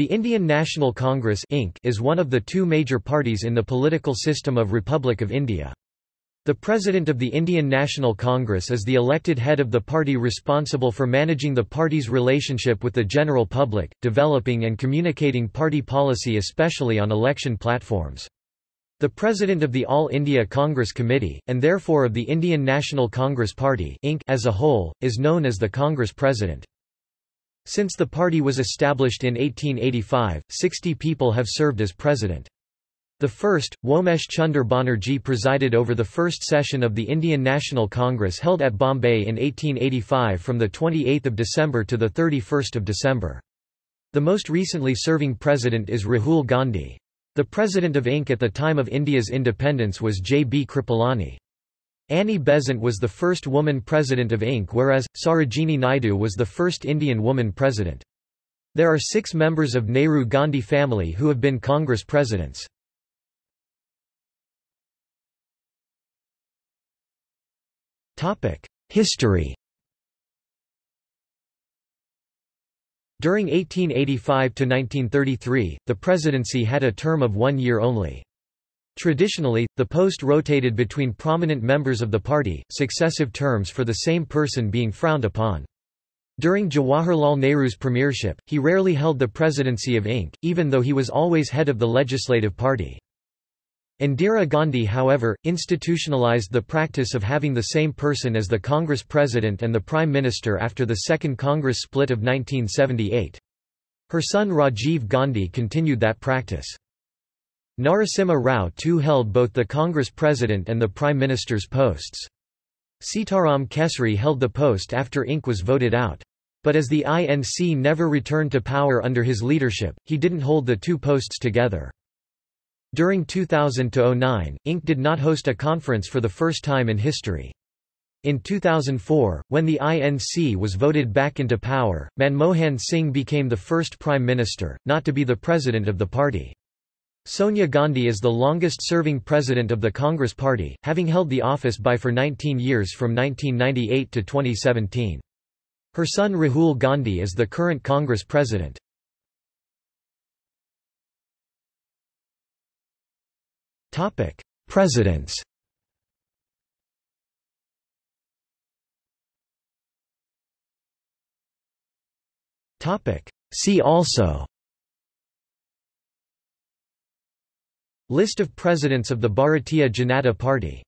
The Indian National Congress Inc. is one of the two major parties in the political system of Republic of India. The President of the Indian National Congress is the elected head of the party responsible for managing the party's relationship with the general public, developing and communicating party policy especially on election platforms. The President of the All India Congress Committee, and therefore of the Indian National Congress Party Inc. as a whole, is known as the Congress President. Since the party was established in 1885, 60 people have served as president. The first, Womesh Chunder Banerjee presided over the first session of the Indian National Congress held at Bombay in 1885 from 28 December to 31 December. The most recently serving president is Rahul Gandhi. The president of INC at the time of India's independence was J. B. Kripalani. Annie Besant was the first woman president of Inc. whereas, Sarojini Naidu was the first Indian woman president. There are six members of Nehru-Gandhi family who have been Congress presidents. History During 1885–1933, the presidency had a term of one year only. Traditionally, the post rotated between prominent members of the party, successive terms for the same person being frowned upon. During Jawaharlal Nehru's premiership, he rarely held the presidency of Inc., even though he was always head of the legislative party. Indira Gandhi however, institutionalized the practice of having the same person as the Congress president and the prime minister after the Second Congress split of 1978. Her son Rajiv Gandhi continued that practice. Narasimha Rao too held both the Congress President and the Prime Minister's posts. Sitaram Kesari held the post after Inc. was voted out. But as the INC never returned to power under his leadership, he didn't hold the two posts together. During 2000–09, Inc. did not host a conference for the first time in history. In 2004, when the INC was voted back into power, Manmohan Singh became the first prime minister, not to be the president of the party. Sonia Gandhi is the longest-serving president of the Congress Party, having held the office by for 19 years from 1998 to 2017. Her son Rahul Gandhi is the current Congress president. Presidents See also List of Presidents of the Bharatiya Janata Party